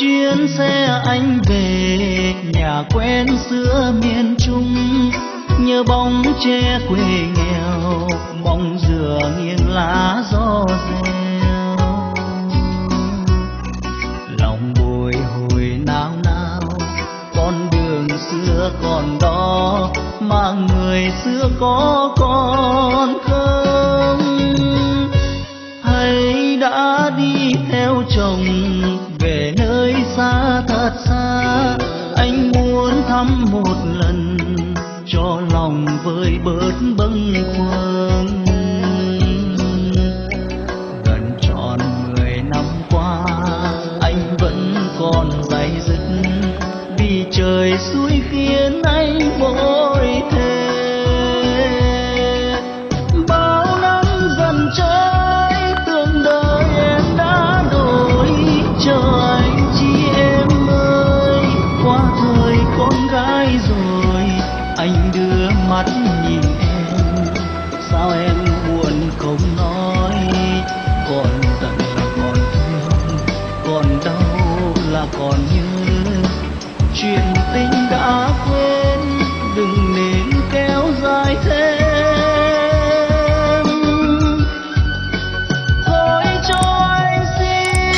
chuyến xe anh về, nhà quen xưa miền trung. Nhớ bóng tre quê nghèo, mong dừa nghiêng lá gió reo. Lòng bồi hồi nao nao, con đường xưa còn đó, mà người xưa có còn không? Hay đã đi theo chồng thật xa. Anh muốn thăm một lần, cho lòng vơi bớt bâng khuâng. Gần tròn mười năm qua, anh vẫn còn day dứt. Vì trời suối khiến anh vội chuyện tình đã quên, đừng nên kéo dài thêm. Thôi cho anh xin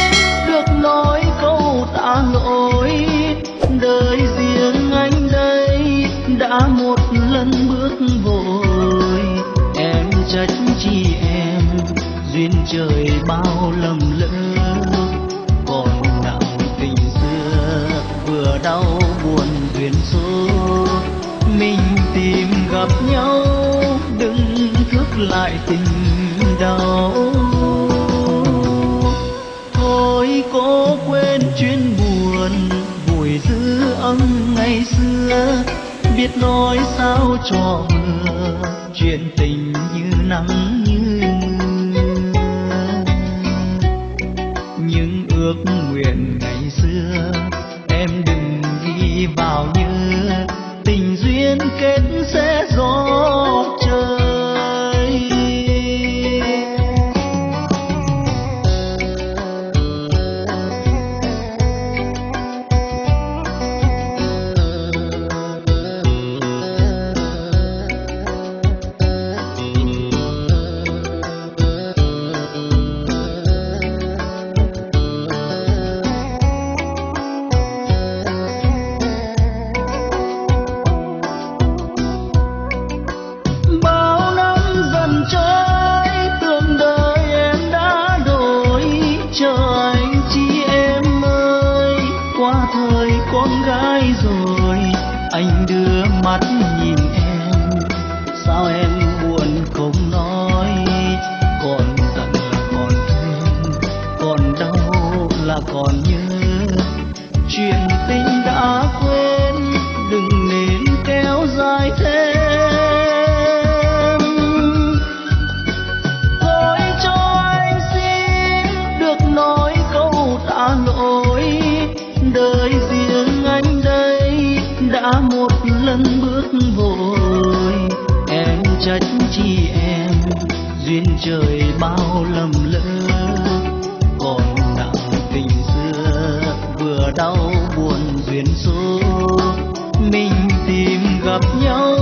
được nói câu tạ lỗi. Đời riêng anh đây đã một lần bước vội. Em trách chi em, duyên trời bao lầm lỡ. Còn nào tình xưa vừa đau lại tình đau. Thôi cố quên chuyện buồn vùi giữ âm ngày xưa. Biết nói sao cho vừa chuyện tình như nắng như mưa. Những ước nguyện anh đưa mắt nhìn em. Sao em buồn không nói? Còn giận là còn thương, còn đau là còn nhớ. Đã một lần bước vội. Em trách chi em, duyên trời bao lầm lỡ. Còn nặng tình xưa, vừa đau buồn duyên số. Mình tìm gặp nhau,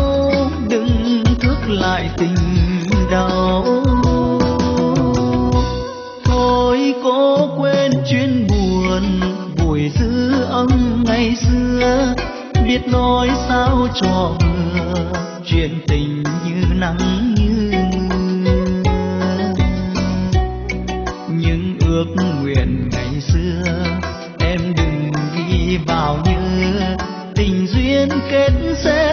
đừng thức lại tình đau. Thôi cố quên chuyện buồn, buổi dư âm ngày xưa biết nói sao cho vừa chuyện tình như nắng như mưa. Những ước nguyện ngày xưa em đừng ghi vào như tình duyên kết sẽ